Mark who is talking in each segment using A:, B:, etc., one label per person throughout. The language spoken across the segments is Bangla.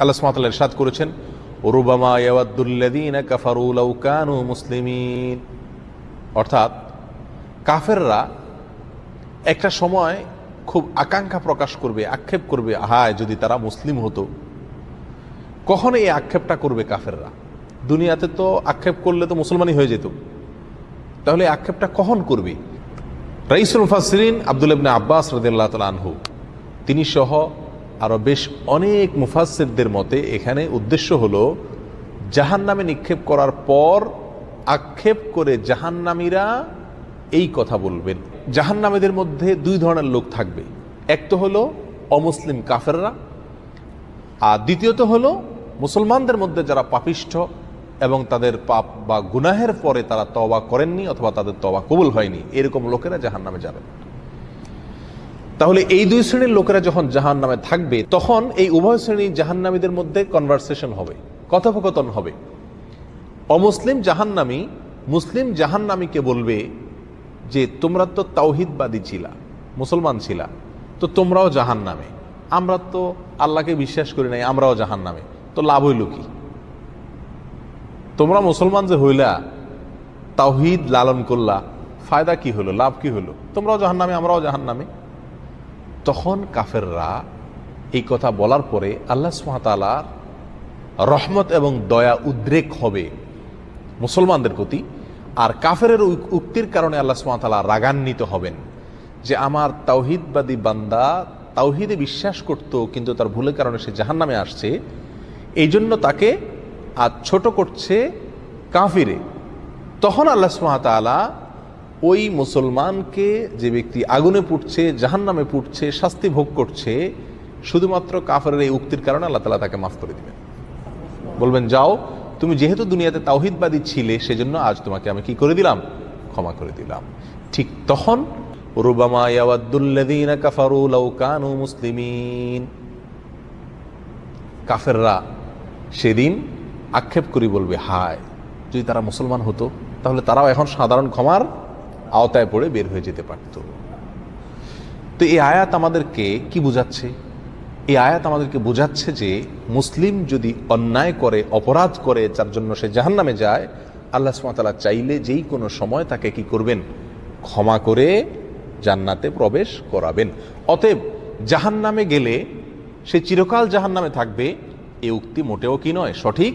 A: আল্লাহ সুমাতাল ইরশাদ করেছেন ওরুবামা ইয়াওয়াদ্দুল্লাযীন কাফারু লাউ কানু মুসলিমিন। অর্থাৎ কাফেররা একটা সময় খুব আকাঙ্ক্ষা প্রকাশ করবে, আক্ষেপ করবে, হায়, যদি তারা মুসলিম হতো। কখন এই আক্ষেপটা করবে কাফেররা? দুনিয়াতে তো আক্ষেপ করলে তো মুসলমানই হয়ে যেত। তাহলে আক্ষেপটা কখন করবে? রাইসুল মুফাসরিন আব্দুল ইবনে আব্বাস রদিল্লাহ তাল আনহু, তিনি সহ আরও বেশ অনেক মুফাসিরদের মতে এখানে উদ্দেশ্য হলো জাহান নামে নিক্ষেপ করার পর আক্ষেপ করে জাহান্নামীরা এই কথা বলবেন। জাহান্নামীদের মধ্যে দুই ধরনের লোক থাকবে। এক তো হলো অমুসলিম কাফেররা, আর দ্বিতীয়ত হলো মুসলমানদের মধ্যে যারা পাপিষ্ঠ এবং তাদের পাপ বা গুনাহের পরে তারা তবা করেননি অথবা তাদের তবা কবুল হয়নি, এরকম লোকেরা জাহান নামে যাবেন তাহলে এই দুই শ্রেণির লোকেরা যখন জাহান নামে থাকবে, তখন এই উভয় শ্রেণি জাহান্নামীদের মধ্যে কনভারসেশন হবে, কথোপকথন হবে। অমুসলিম জাহান্নামী মুসলিম জাহান্নামীকে বলবে যে, তোমরা তো তাওহিদবাদী ছিলা, মুসলমান ছিলা, তো তোমরাও জাহান নামে আমরা তো আল্লাহকে বিশ্বাস করি নাই, আমরাও জাহান নামে তো লাভ হইল কি? তোমরা মুসলমান যে হইলা, তাওহিদ লালন করলা, ফায়দা কি হলো লাভ কি হলো তোমরাও জাহান নামে আমরাও জাহান নামে তখন কাফেররা এই কথা বলার পরে আল্লাহ সুহাতালার রহমত এবং দয়া উদ্রেক হবে মুসলমানদের প্রতি আর কাফেরের উক- উক্তির কারণে আল্লাহ সুমাতালা রাগান্বিত হবেন যে আমার তাওহিদবাদী বান্দা তাওহিদে বিশ্বাস করত, কিন্তু তার ভুলের কারণে সে জাহান নামে আসছে। এই জন্য তাকে আজ ছোট করছে কাফিরে। তখন আল্লাহ সুমাতালা ওই মুসলমানকে যে ব্যক্তি আগুনে পুড়ছে জাহান নামে পুড়ছে, শাস্তি ভোগ করছে, শুধুমাত্র কাফেরের এই উক্তির কারণে আল্লাহ তালা তাকে মাফ করে দিবেন। বলবেন, যাও, তুমি যেহেতু দুনিয়াতে তাওহিদবাদী ছিলে, সেজন্য আজ তোমাকে আমি কি করে দিলাম? ক্ষমা করে দিলাম। ঠিক তখন, রুবামা মুসলিমিন। কাফেররা সেদিন আক্ষেপ করি বলবে, হায়, যদি তারা মুসলমান হতো, তাহলে তারাও এখন সাধারণ ক্ষমার আওতায় পড়ে বের হয়ে যেতে পারত। তো এই আয়াত আমাদেরকে কি বোঝাচ্ছে? এই আয়াত আমাদেরকে বোঝাচ্ছে যে মুসলিম যদি অন্যায় করে, অপরাধ করে, যার জন্য সে জাহান্নামে যায়, আল্লাহ সুমাতালা চাইলে যেই কোনো সময় তাকে কি করবেন? ক্ষমা করে জান্নাতে প্রবেশ করাবেন। অতএব জাহান্নামে গেলে সে চিরকাল জাহান্নামে থাকবে, এ উক্তি মোটেও কি নয়, সঠিক।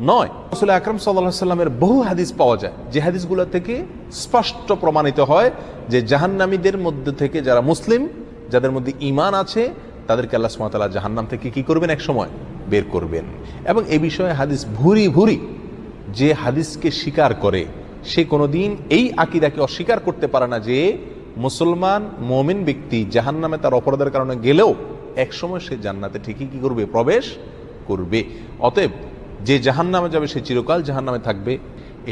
A: নয়। আসলে আকরম সাল্লাহ সাল্লামের বহু হাদিস পাওয়া যায়। যে হাদিসগুলো থেকে স্পষ্ট প্রমাণিত হয় যে জাহান্নামীদের মধ্যে থেকে যারা মুসলিম, যাদের মধ্যে ইমান আছে, তাদেরকে আল্লাহ সুমাতাল্লাহ জাহান্নাম থেকে কি করবেন? এক সময় বের করবেন। এবং এ বিষয়ে হাদিস ভুরি ভুরি যে হাদিসকে স্বীকার করে, সে কোনোদিন এই আকিদাকে অস্বীকার করতে পারে না যে মুসলমান, মমিন ব্যক্তি জাহান্নামে তার অপরাধের কারণে গেলেও একসময় সে জান্নাতে ঠিকই কি করবে? প্রবেশ করবে। অতএব যে জাহান নামে যাবে সে চিরকাল জাহান নামে থাকবে।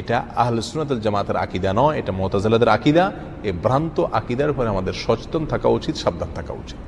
A: এটা আহলে সুনাতুল জামাতের আকিদা নয়, এটা মোতাজালাদের আকিদা। এ ভ্রান্ত আকিদার উপরে আমাদের সচেতন থাকা উচিত, সাবধান থাকা উচিত।